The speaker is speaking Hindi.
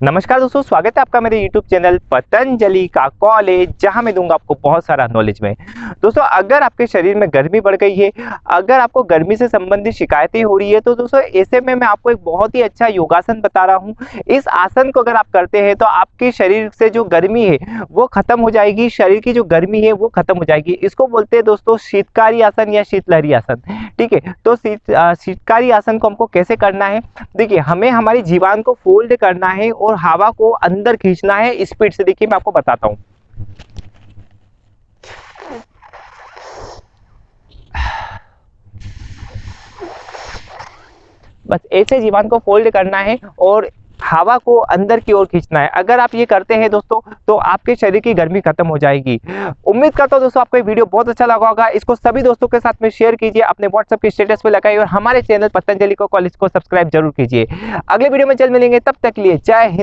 नमस्कार दोस्तों, स्वागत है आपका मेरे YouTube चैनल पतंजलि का कॉलेज जहाँ मैं दूँगा आपको बहुत सारा नॉलेज में। दोस्तों, अगर आपके शरीर में गर्मी बढ़ गई है, अगर आपको गर्मी से संबंधित शिकायतें हो रही है तो दोस्तों, ऐसे में मैं आपको एक बहुत ही अच्छा योगासन बता रहा हूँ। इस आसन को अगर आप करते हैं तो आपके शरीर से जो गर्मी है, वो खत्म हो जाएगी, शरीर की जो गर्मी है, वो खत्म हो जाएगी। इसको बोलते हैं दोस्तों, शीतकारी आसन या शीतलहरी आसन। ठीक है तो शीतकारी आसन को हमको कैसे करना है? देखिए, हमें हमारी जीवान को फोल्ड करना है और हवा को अंदर खींचना है स्पीड से देखिए मैं आपको बताता हूँ। बस ऐसे जीवान को फोल्ड करना है और हवा को अंदर की ओर खींचना है। अगर आप ये करते हैं दोस्तों तो आपके शरीर की गर्मी खत्म हो जाएगी। उम्मीद करता हूँ दोस्तों, आपको ये वीडियो बहुत अच्छा लगा होगा। इसको सभी दोस्तों के साथ में शेयर कीजिए, अपने व्हाट्सएप के स्टेटस पे लगाइए और हमारे चैनल पतंजलि को कॉलेज को सब्सक्राइब ज़रूर कीजिए। अगले वीडियो में जल्द मिलेंगे। तब तक लिए जय हिंद।